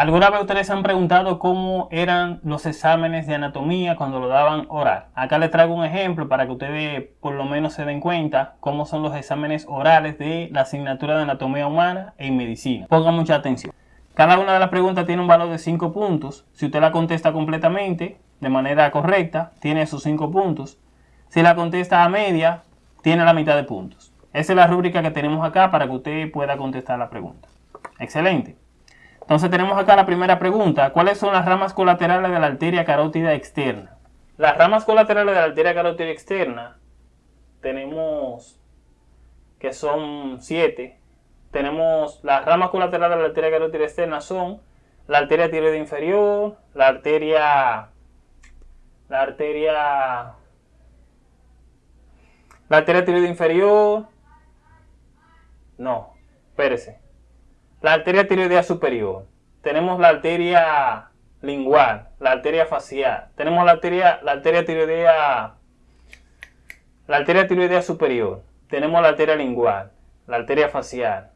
¿Alguna vez ustedes se han preguntado cómo eran los exámenes de anatomía cuando lo daban oral? Acá les traigo un ejemplo para que ustedes por lo menos se den cuenta cómo son los exámenes orales de la asignatura de anatomía humana en medicina. Pongan mucha atención. Cada una de las preguntas tiene un valor de 5 puntos. Si usted la contesta completamente, de manera correcta, tiene sus 5 puntos. Si la contesta a media, tiene la mitad de puntos. Esa es la rúbrica que tenemos acá para que usted pueda contestar la pregunta. Excelente. Entonces tenemos acá la primera pregunta. ¿Cuáles son las ramas colaterales de la arteria carótida externa? Las ramas colaterales de la arteria carótida externa tenemos que son 7. Tenemos las ramas colaterales de la arteria carótida externa son la arteria tiroide inferior, la arteria la arteria la arteria tiroide inferior no, espérese la arteria tiroidea superior, tenemos la arteria lingual, la arteria facial, tenemos la arteria, la arteria tiroidea, la arteria tiroidea superior, tenemos la arteria lingual, la arteria facial,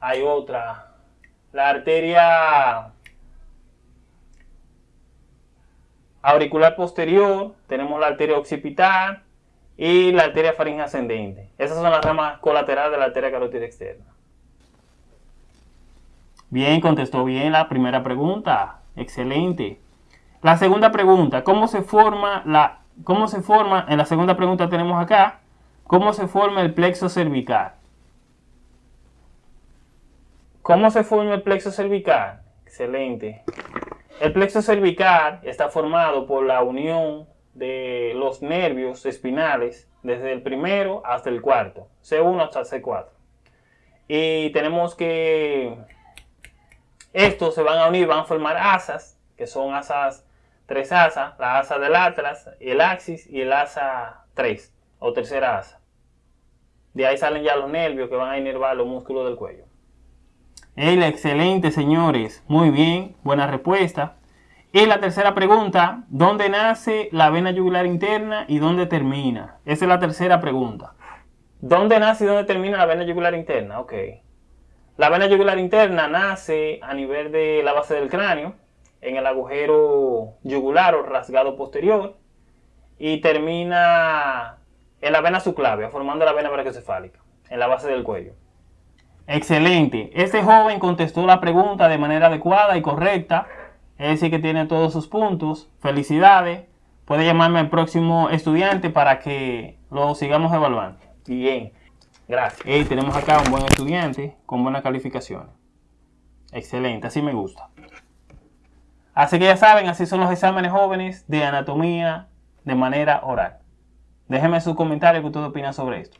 hay otra, la arteria auricular posterior, tenemos la arteria occipital y la arteria faringe ascendente. Esas son las ramas colaterales de la arteria carótida externa. Bien, contestó bien la primera pregunta. Excelente. La segunda pregunta, ¿cómo se forma la cómo se forma? En la segunda pregunta tenemos acá, ¿cómo se forma el plexo cervical? ¿Cómo se forma el plexo cervical? Excelente. El plexo cervical está formado por la unión de los nervios espinales desde el primero hasta el cuarto, C1 hasta C4. Y tenemos que estos se van a unir, van a formar asas, que son asas, tres asas, la asa del atlas, el axis y el asa 3, o tercera asa. De ahí salen ya los nervios que van a inervar los músculos del cuello. El excelente, señores. Muy bien, buena respuesta. Y la tercera pregunta, ¿dónde nace la vena yugular interna y dónde termina? Esa es la tercera pregunta. ¿Dónde nace y dónde termina la vena yugular interna? Ok. La vena yugular interna nace a nivel de la base del cráneo, en el agujero yugular o rasgado posterior, y termina en la vena subclavia, formando la vena brachiocefálica, en la base del cuello. Excelente. Este joven contestó la pregunta de manera adecuada y correcta. Es decir, que tiene todos sus puntos. Felicidades. Puede llamarme al próximo estudiante para que lo sigamos evaluando. Bien. Gracias. Y tenemos acá un buen estudiante con buenas calificaciones. Excelente, así me gusta. Así que ya saben, así son los exámenes jóvenes de anatomía de manera oral. Déjenme sus comentarios que ustedes opinan sobre esto.